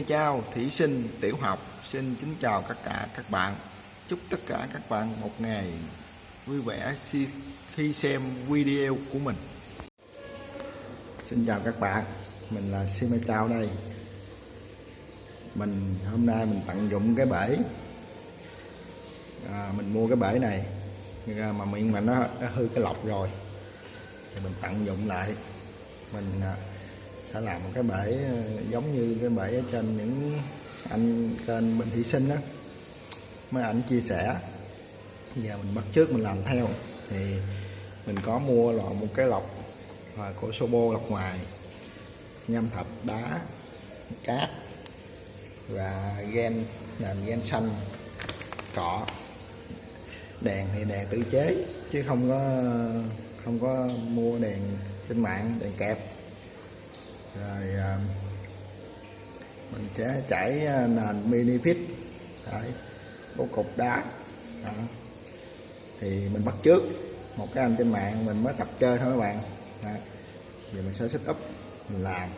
Xin mời chào thí sinh tiểu học. Xin kính chào tất cả các bạn. Chúc tất cả các bạn một ngày vui vẻ khi, xem video của mình. Xin chào các bạn. Mình là Xin chào đây. Mình hôm nay mình tận dụng cái bể à, Mình mua cái bể này. Mà miệng mà nó, nó hư cái lọc rồi. Thì mình tận dụng lại. Mình à, sẽ làm một cái bể ờ, giống như cái bể ở trên những anh kênh Bình Thị Sinh đó mấy ảnh chia sẻ, giờ mình bắt trước mình làm theo. Thì mình có mua loại một cái lọc và của Sobo lọc ngoài, nhâm thạch đá, cát và gen, làm gen xanh cọ đèn thì đèn tự chế chứ không có không có mua đèn trên mạng, đèn kẹp rồi à, mình sẽ chảy à, nền mini fit đấy bố cục đá. Đó. thì mình bắt trước một cái anh trên mạng mình mới tập chơi thôi các bạn. Đó. giờ mình sẽ set up mình làm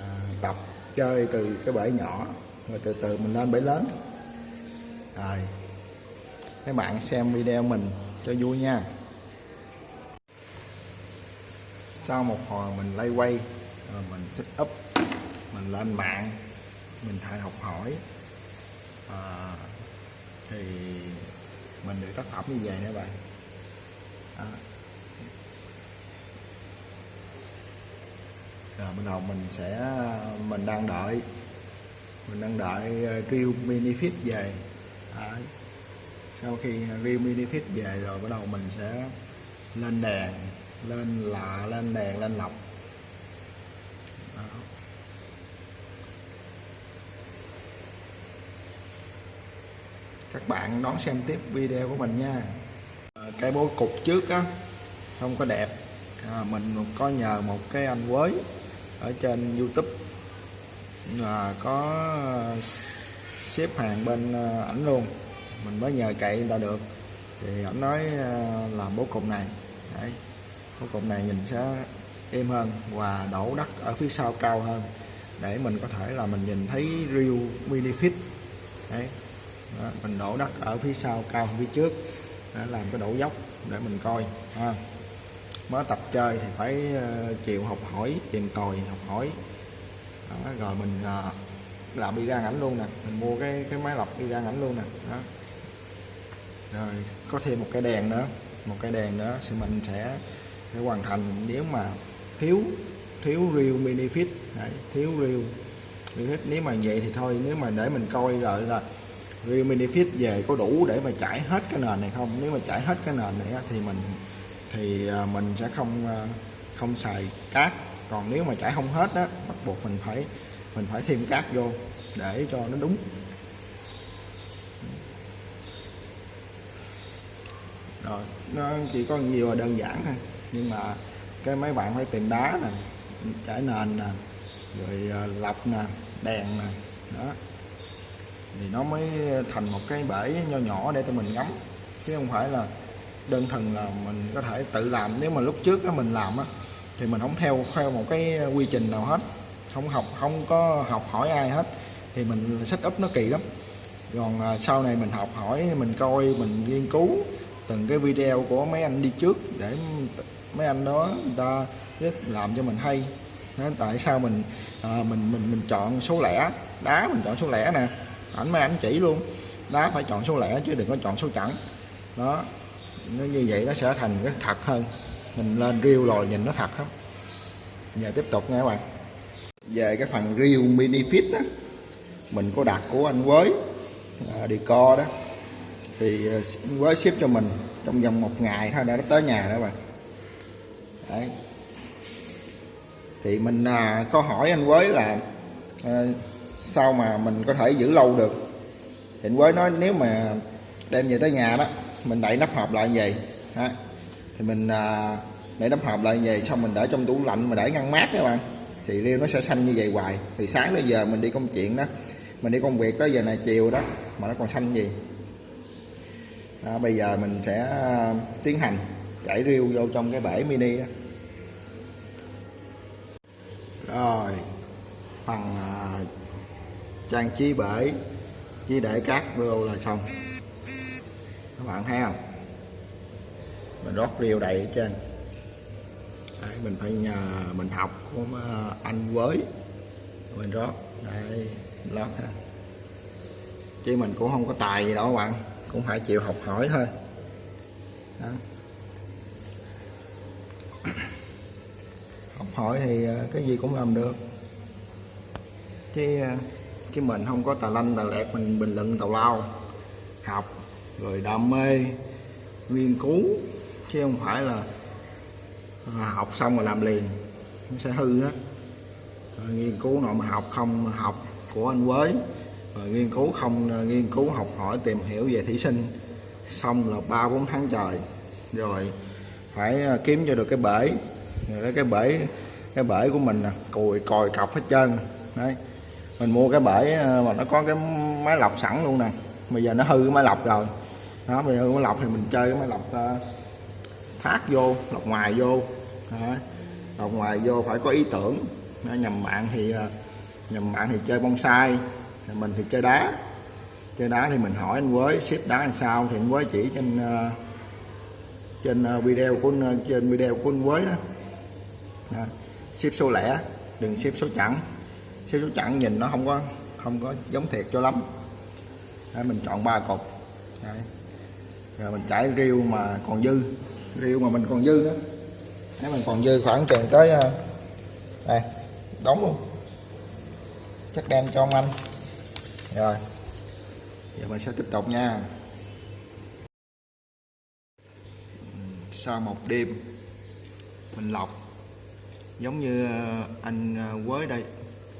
à, tập chơi từ cái bể nhỏ rồi từ từ mình lên bể lớn. Rồi các bạn xem video mình cho vui nha. Sau một hồi mình lay quay rồi mình set up mình lên mạng mình thay học hỏi à, thì mình được tác phẩm như vậy nữa bạn à. rồi bắt đầu mình sẽ mình đang đợi mình đang đợi Real Mini Fit về à. sau khi Real Mini Fit về rồi bắt đầu mình sẽ lên đèn lên lạ lên đèn lên lọc các bạn đón xem tiếp video của mình nha. Ờ, cái bố cục trước á không có đẹp. À, mình có nhờ một cái anh quới ở trên youtube. À, có ờ, xếp hàng bên ảnh luôn. Mình mới nhờ cậy người ta được. Thì ảnh nói làm bố cục này. Đấy. bố cục này nhìn sẽ êm hơn và đổ đất ở phía sau cao hơn. Để mình có thể là mình nhìn thấy real mini fit. Đấy. Đó, mình đổ đất ở phía sau cao hơn phía trước. Để làm cái đổ dốc để mình coi ha. Mới tập chơi thì phải ờ, chịu học hỏi tìm tòi học hỏi. Đó, rồi mình ờ, làm đi ra ảnh luôn nè. Mình mua cái cái máy lọc đi ra ảnh luôn nè. Đó. Rồi có thêm một cái đèn nữa. Một cái đèn nữa thì mình sẽ, sẽ hoàn thành. Nếu mà thiếu thiếu real mini Đấy, thiếu real. Benefit nếu mà vậy thì thôi nếu mà để mình coi rồi là real mini về có đủ để mà trải hết cái nền này không? Nếu mà trải hết cái nền này thì mình thì à, mình sẽ không à, không xài cát. Còn nếu mà trải không hết á bắt buộc mình phải mình phải thêm cát vô để cho nó đúng. Rồi nó chỉ có nhiều là đơn giản thôi. Nhưng mà cái mấy bạn phải tìm đá nè trải nền nè rồi lập lọc nè đèn nè đó. Thì nó mới thành một cái bể nho nhỏ để tụi mình ngắm. Chứ không phải là đơn thuần là mình có thể tự làm. Nếu mà lúc trước á, mình làm á thì mình không theo theo một cái quy trình nào hết. Không học không có học hỏi ai hết. Thì mình sách up nó kỳ lắm. Còn ờ, sau này mình học hỏi mình coi mình nghiên cứu từng cái video của mấy anh đi trước để mấy anh đó người ta rất làm cho mình hay. Nên tại sao mình à, mình mình mình chọn số lẻ? Đá mình chọn số lẻ nè. Ảnh mấy ảnh chỉ luôn. Đá phải chọn số lẻ chứ đừng có chọn số chẵn. Đó nó như vậy nó sẽ thành cái thật hơn. Mình lên riêu rồi nhìn nó thật lắm. Giờ tiếp tục nha các bạn. Về cái phần riêu mini fit đó mình có đặt của anh quới à, đi co đó. Thì à, anh quới ship cho mình trong vòng một ngày thôi đã tới nhà đó bạn đấy. Thì mình à, có hỏi anh Quế là à, sao mà mình có thể giữ lâu được? Thì anh Quế nói nếu mà đem về tới nhà đó mình đậy nắp hộp lại như vậy. Ha. thì mình à, đậy nắp hộp lại như vậy xong mình để trong tủ lạnh mà để ngăn mát các bạn. Thì riêu nó sẽ xanh như vậy hoài. Thì sáng tới giờ mình đi công chuyện đó mình đi công việc tới giờ này chiều đó mà nó còn xanh gì. Đó, bây giờ mình sẽ à, tiến hành chảy riêu vô trong cái bể mini đó. rồi phần à, trang trí bể chỉ để cát vô là xong. Các bạn thấy không? Mình rót riêu đầy ở trên Đấy, mình phải nhờ mình học của à, anh với mình rót đây lót ha. Chứ mình cũng không có tài gì đâu các bạn. Cũng phải chịu học hỏi thôi. Đó. Hỏi thì ờ, cái gì cũng làm được. Chứ ờ, chứ mình không có tà lanh tà lẹt, mình bình luận tào lao, học, rồi đam mê, nghiên cứu, chứ không phải là ờ, học xong rồi làm liền, nó sẽ hư á nghiên cứu nội mà học không học của anh Quế. Rồi nghiên cứu không nghiên cứu học hỏi, tìm hiểu về thí sinh. Xong là ba bốn tháng trời, rồi phải kiếm cho được cái bể. Rồi cái bể cái bể của mình nè cùi còi cọc hết trơn. Đấy. Mình mua cái bể ờ, mà nó có cái máy lọc sẵn luôn nè. Bây giờ nó hư cái máy lọc rồi. Đó bây giờ hư máy lọc thì mình chơi cái máy lọc ờ, uh, phát vô lọc ngoài vô. Đó. lọc ngoài vô phải có ý tưởng. Đó, nhầm bạn thì ờ, nhầm bạn thì chơi bonsai mình thì chơi đá. Chơi đá thì mình hỏi anh với xếp đá làm sao? Thì anh với chỉ trên uh, trên video của trên video của anh với đó, đó xếp số lẻ đừng xếp số chẵn. Xếp số chẵn nhìn nó không có không có giống thiệt cho lắm. Đấy, mình chọn ba cục Đấy. rồi mình chải riêu mà còn dư. Riêu mà mình còn dư đó. Đấy, mình còn dư khoảng chừng tới ờ, đây đóng luôn. Chắc đem cho ông anh. Rồi. Giờ mình sẽ tiếp tục nha. Sau một đêm mình lọc giống như ờ, anh ờ, quế đây,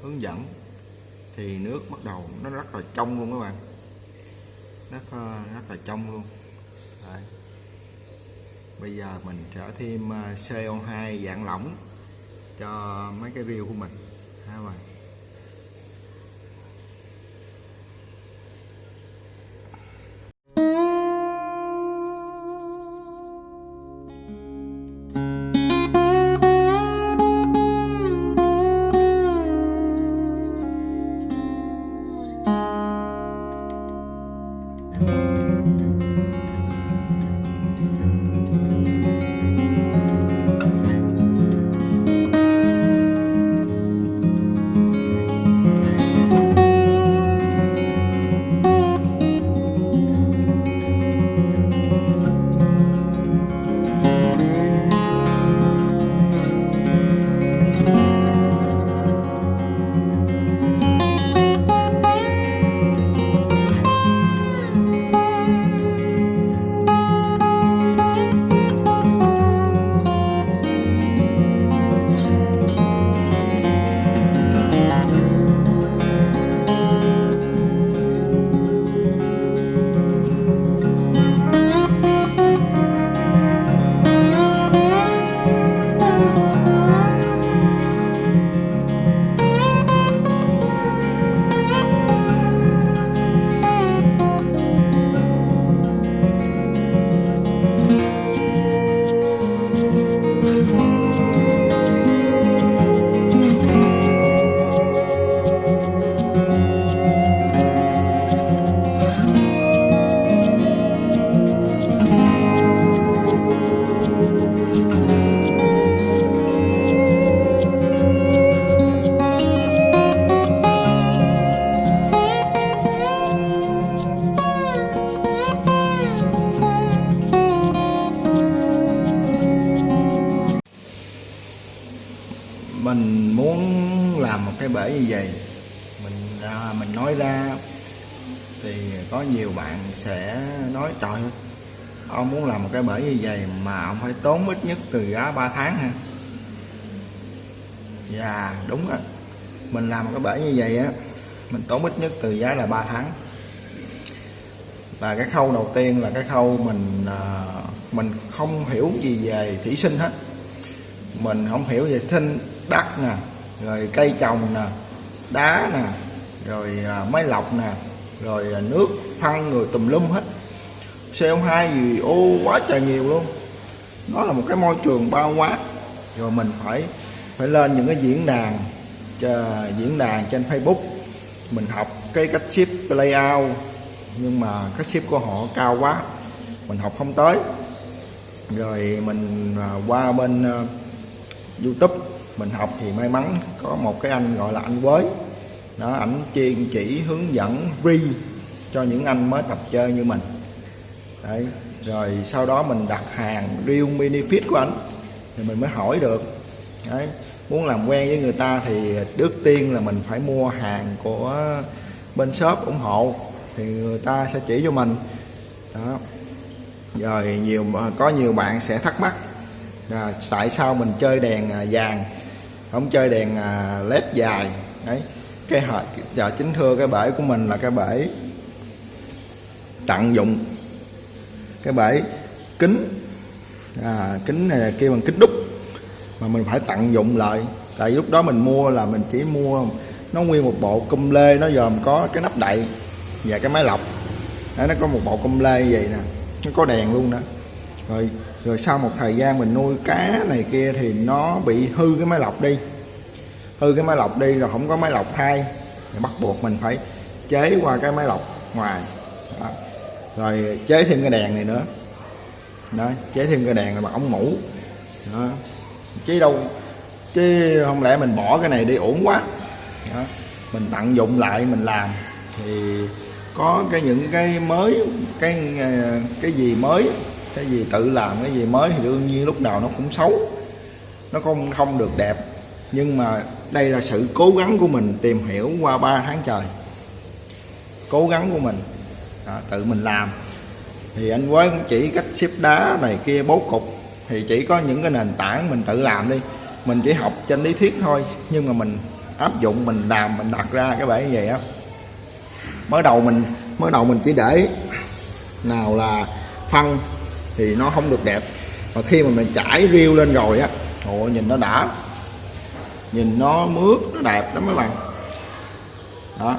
hướng dẫn, thì nước bắt đầu nó rất là trong luôn các bạn. Rất ờ, rất là trong luôn. Đấy. bây giờ mình sẽ thêm CO2 dạng lỏng cho mấy cái riêu của mình. Ha các bạn? Cái bể như vậy. Mình à, mình nói ra thì có nhiều bạn sẽ nói trời ơi, ông muốn làm một cái bể như vậy mà ông phải tốn ít nhất từ giá 3 tháng ha dạ đúng á. Mình làm một cái bể như vậy á mình tốn ít nhất từ giá là 3 tháng. Và cái khâu đầu tiên là cái khâu mình à, mình không hiểu gì về thủy sinh hết. Mình không hiểu về thinh đất nè rồi cây trồng nè, đá nè, rồi à, máy lọc nè, rồi à, nước phân rồi tùm lum hết. CO2 gì ô, quá trời nhiều luôn. Nó là một cái môi trường bao quát rồi mình phải phải lên những cái diễn đàn diễn đàn trên Facebook. Mình học cái cách ship layout, nhưng mà cách ship của họ cao quá. Mình học không tới. Rồi mình à, qua bên YouTube mình học thì may mắn có một cái anh gọi là anh Quới đó, ảnh chuyên chỉ hướng dẫn ri cho những anh mới tập chơi như mình. Đấy, rồi sau đó mình đặt hàng riêng mini fit của anh thì mình mới hỏi được. Đấy, muốn làm quen với người ta thì trước tiên là mình phải mua hàng của bên shop ủng hộ thì người ta sẽ chỉ cho mình. Đó. Rồi nhiều, có nhiều bạn sẽ thắc mắc là tại sao mình chơi đèn à, vàng? Không chơi đèn à, led dài. Đấy. Cái hệ dạ chính thưa cái bể của mình là cái bể tận dụng. Cái bể kính. À, kính này kia bằng kính đúc. Mà mình phải tận dụng lại. Tại lúc đó mình mua là mình chỉ mua nó nguyên một bộ cung lê nó gồm có cái nắp đậy và cái máy lọc. Đấy, nó có một bộ cung lê vậy nè. Nó có đèn luôn đó rồi rồi sau một thời gian mình nuôi cá này kia thì nó bị hư cái máy lọc đi. Hư cái máy lọc đi rồi không có máy lọc thay. Thì bắt buộc mình phải chế qua cái máy lọc ngoài. Đó. rồi chế thêm cái đèn này nữa. Đó, chế thêm cái đèn là bằng ống mũ đó. chứ đâu, chứ không lẽ mình bỏ cái này đi uổng quá. Đó. mình tận dụng lại, mình làm. Thì có cái những cái mới, cái ờ, cái gì mới cái gì tự làm cái gì mới thì đương nhiên lúc đầu nó cũng xấu. Nó không không được đẹp. Nhưng mà đây là sự cố gắng của mình tìm hiểu qua 3 tháng trời. Cố gắng của mình. Đó, tự mình làm. Thì anh quế cũng chỉ cách xếp đá này kia bố cục. Thì chỉ có những cái nền tảng mình tự làm đi. Mình chỉ học trên lý thuyết thôi. Nhưng mà mình áp dụng mình làm mình đặt ra cái bể như vậy á. Mới đầu mình mới đầu mình chỉ để nào là phân thì nó không được đẹp. Và khi mà mình trải riêu lên rồi á, ồ, nhìn nó đã. Nhìn nó mướt, nó đẹp lắm mấy bạn. Đó.